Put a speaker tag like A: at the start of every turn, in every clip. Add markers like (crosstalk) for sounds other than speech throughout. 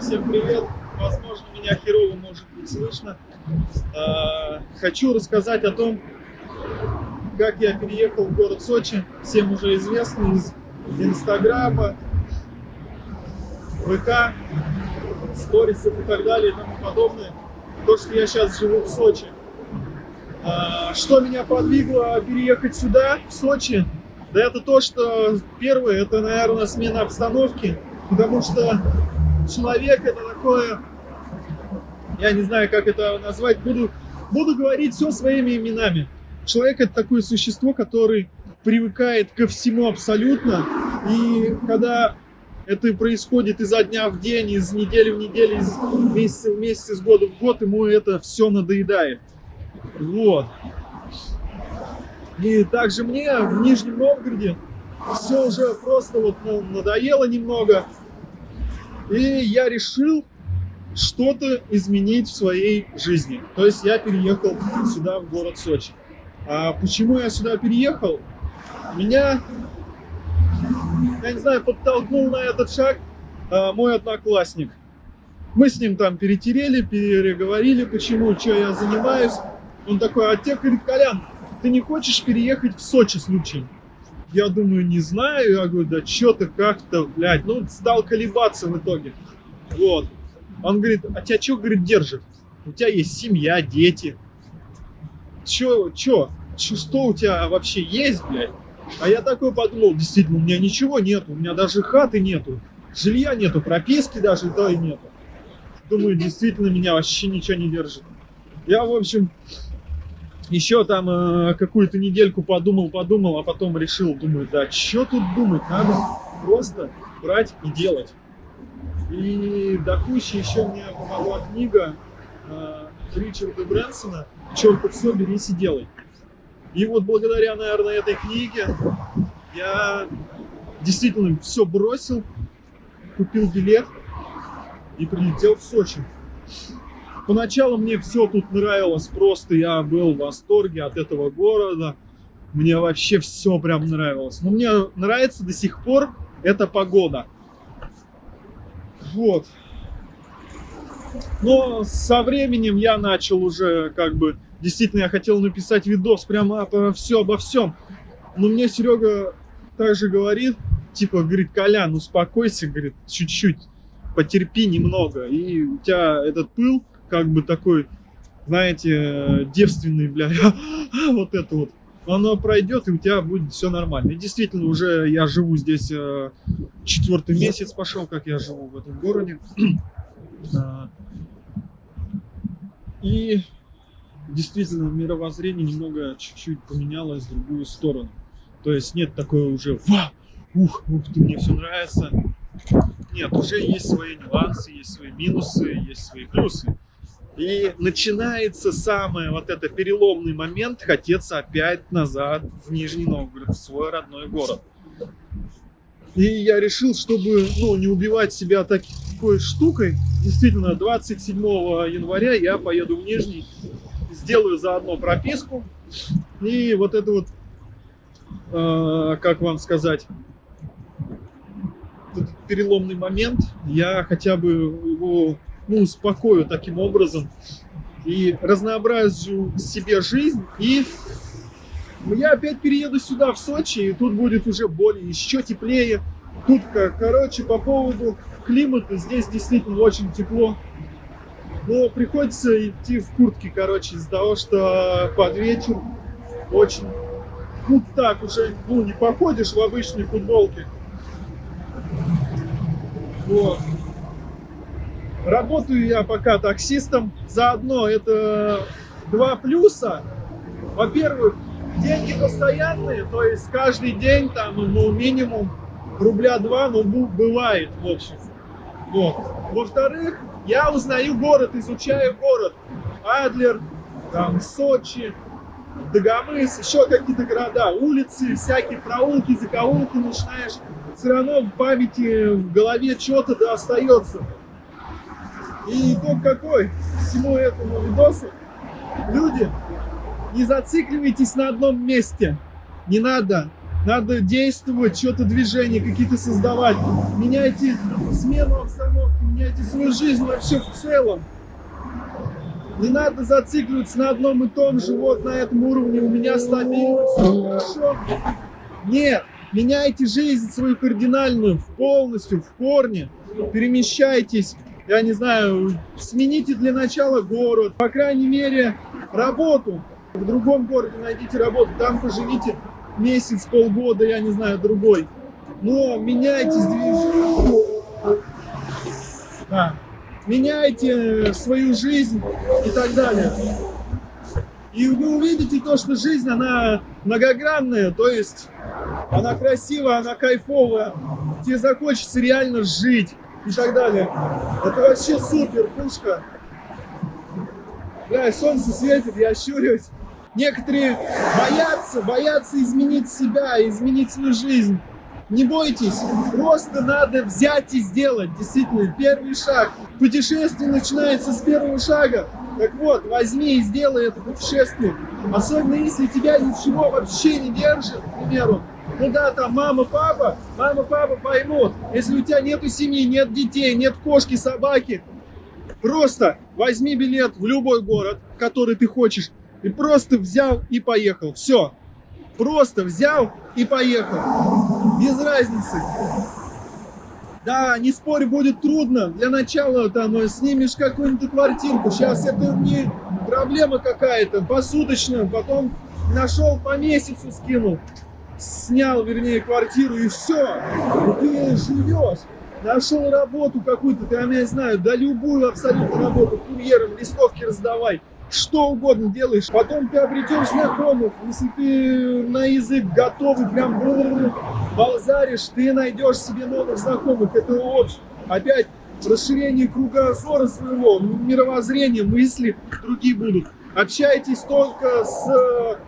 A: Всем привет! Возможно, меня херово может быть слышно. А, хочу рассказать о том, как я переехал в город Сочи. Всем уже известно из Инстаграма, ВК, сторисов и так далее и тому подобное. То, что я сейчас живу в Сочи. А, что меня подвигло переехать сюда, в Сочи? Да это то, что первое, это, наверное, смена обстановки, потому что человек это такое, я не знаю, как это назвать, буду, буду говорить все своими именами. Человек это такое существо, который привыкает ко всему абсолютно, и когда это происходит изо дня в день, из недели в неделю, из месяца в месяц, из года в год, ему это все надоедает. Вот. И также мне в Нижнем Новгороде все уже просто вот ну, надоело немного. И я решил что-то изменить в своей жизни. То есть я переехал сюда, в город Сочи. А почему я сюда переехал? Меня, я не знаю, подтолкнул на этот шаг а, мой одноклассник. Мы с ним там перетерели, переговорили, почему, что я занимаюсь. Он такой, а тебе, Колян, ты не хочешь переехать в Сочи случаем? Я думаю, не знаю. Я говорю, да что-то как-то, блядь. Ну, стал колебаться в итоге. Вот. Он говорит, а тебя что, говорит, держит? У тебя есть семья, дети. Чё, чё? чё что у тебя вообще есть, блядь? А я такой подумал, действительно, у меня ничего нету. У меня даже хаты нету. Жилья нету, прописки даже то и нету. Думаю, (laughs) действительно, меня вообще ничего не держит. Я, в общем, еще там э, какую-то недельку подумал, подумал, а потом решил, думаю, да что тут думать, надо просто брать и делать. И до кучи еще мне помогла книга э, Ричарда Брэнсона «Черт, все, берись и делай». И вот благодаря, наверное, этой книге я действительно все бросил, купил билет и прилетел в Сочи. Поначалу мне все тут нравилось, просто я был в восторге от этого города. Мне вообще все прям нравилось. Но мне нравится до сих пор эта погода. Вот. Но со временем я начал уже как бы... Действительно, я хотел написать видос прямо обо все, обо всем. Но мне Серега также говорит, типа, говорит, Колян, успокойся, говорит, чуть-чуть, потерпи немного. И у тебя этот пыл как бы такой, знаете, девственный, бля, (laughs) вот это вот. Оно пройдет, и у тебя будет все нормально. И действительно, уже я живу здесь э, четвертый месяц пошел, как я живу в этом городе. (clears throat) И действительно, мировоззрение немного чуть-чуть поменялось в другую сторону. То есть нет такой уже «Ва! Ух, ух ты, мне все нравится!» Нет, уже есть свои нюансы, есть свои минусы, есть свои плюсы. И начинается самый вот это переломный момент, хотеться опять назад в Нижний Новгород, в свой родной город. И я решил, чтобы ну, не убивать себя такой штукой, действительно, 27 января я поеду в Нижний, сделаю заодно прописку. И вот это вот, э, как вам сказать, этот переломный момент, я хотя бы его ну, успокою таким образом и разнообразию себе жизнь. И я опять перееду сюда, в Сочи, и тут будет уже более, еще теплее. Тут, короче, по поводу климата, здесь действительно очень тепло. Но приходится идти в куртке, короче, из-за того, что под вечер очень... Ну так уже, ну не походишь в обычной футболке. Вот. Работаю я пока таксистом. Заодно это два плюса. Во-первых, деньги постоянные, то есть каждый день там, ну, минимум рубля два, ну, бывает, в общем. Вот. Во-вторых, я узнаю город, изучаю город. Адлер, там, Сочи, Дагомыс, еще какие-то города, улицы, всякие проулки, закоулки начинаешь. Все равно в памяти, в голове что-то да остается. И итог какой всему этому видосу? Люди, не зацикливайтесь на одном месте. Не надо Надо действовать, что-то движение какие-то создавать. Меняйте смену обстановки, меняйте свою жизнь вообще в целом. Не надо зацикливаться на одном и том же, вот на этом уровне у меня стабильно, все хорошо. Нет, меняйте жизнь свою кардинальную, полностью, в корне. Перемещайтесь, я не знаю, смените для начала город, по крайней мере, работу. В другом городе найдите работу, там поживите месяц, полгода, я не знаю, другой. Но меняйте. Да меняйте свою жизнь и так далее. И вы увидите то, что жизнь, она многогранная, то есть она красивая, она кайфовая, тебе захочется реально жить и так далее. Это вообще супер, пушка. Бля, солнце светит, я щурюсь. Некоторые боятся, боятся изменить себя, изменить свою жизнь. Не бойтесь, просто надо взять и сделать. Действительно, первый шаг. Путешествие начинается с первого шага. Так вот, возьми и сделай это путешествие. Особенно если тебя ничего вообще не держит, к примеру. Ну да, там мама, папа, мама, папа поймут. Если у тебя нету семьи, нет детей, нет кошки, собаки, просто возьми билет в любой город, который ты хочешь, и просто взял и поехал. Все. Просто взял и поехал. Без разницы. Да, не спорь, будет трудно. Для начала там снимешь какую-нибудь квартирку. Сейчас это не проблема какая-то, посуточно. Потом нашел по месяцу скинул. Снял, вернее, квартиру и все. И ты живешь. Нашел работу какую-то, там, я знаю, да любую абсолютно работу, курьером, листовки раздавай что угодно делаешь, потом ты обретешь знакомых, если ты на язык готовый, прям балзаришь, ты найдешь себе новых знакомых, это общее. Опять расширение кругозора своего, мировоззрения, мысли другие будут. Общайтесь только с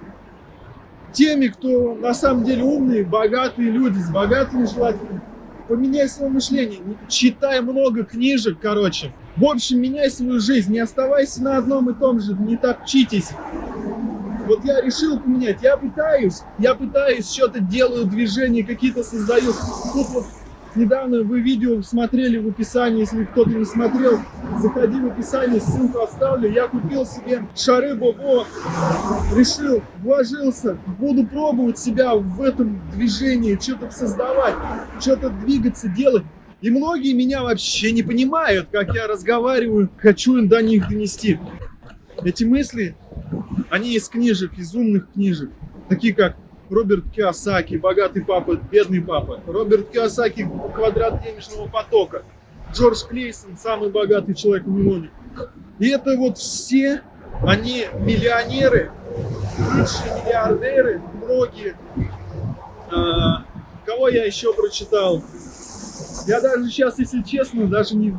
A: теми, кто на самом деле умные, богатые люди, с богатыми желательно. Поменяй свое мышление, читай много книжек, короче. В общем, меняй свою жизнь, не оставайся на одном и том же, не топчитесь. Вот я решил поменять, я пытаюсь, я пытаюсь, что-то делаю, движения какие-то создаю. Тут вот недавно вы видео смотрели в описании, если кто-то не смотрел, заходи в описание, ссылку оставлю. Я купил себе шары Бобо, решил, вложился, буду пробовать себя в этом движении, что-то создавать, что-то двигаться, делать. И многие меня вообще не понимают, как я разговариваю, хочу им до них донести. Эти мысли, они из книжек, из умных книжек, такие как Роберт Киосаки, «Богатый папа, бедный папа», Роберт Киосаки «Квадрат денежного потока», Джордж Клейсон «Самый богатый человек в миллионе». И это вот все, они миллионеры, лучшие миллиардеры, многие. А, кого я еще прочитал? Я даже сейчас, если честно, даже не...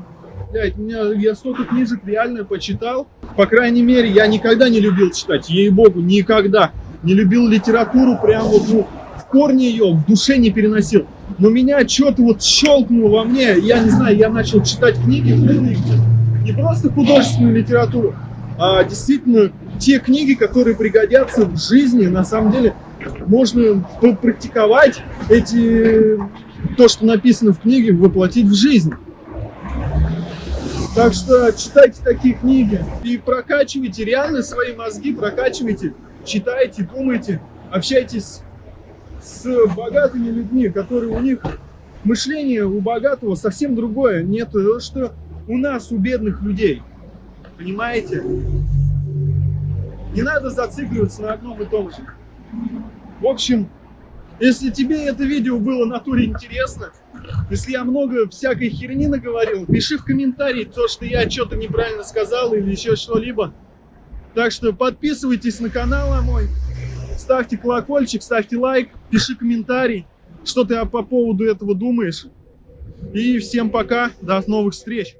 A: Блядь, меня, я столько книжек реально почитал. По крайней мере, я никогда не любил читать, ей-богу, никогда. Не любил литературу, прям вот, ну, в корне ее, в душе не переносил. Но меня что-то вот щелкнуло во мне, я не знаю, я начал читать книги, не просто художественную литературу, а действительно те книги, которые пригодятся в жизни, на самом деле, можно попрактиковать эти то, что написано в книге, воплотить в жизнь. Так что читайте такие книги и прокачивайте реально свои мозги, прокачивайте, читайте, думайте, общайтесь с богатыми людьми, которые у них мышление у богатого совсем другое. Нет, что у нас, у бедных людей. Понимаете? Не надо зацикливаться на одном и том же. В общем, если тебе это видео было натуре интересно, если я много всякой херни наговорил, пиши в комментарии то, что я что-то неправильно сказал или еще что-либо. Так что подписывайтесь на канал мой, ставьте колокольчик, ставьте лайк, пиши комментарий, что ты по поводу этого думаешь. И всем пока, до новых встреч!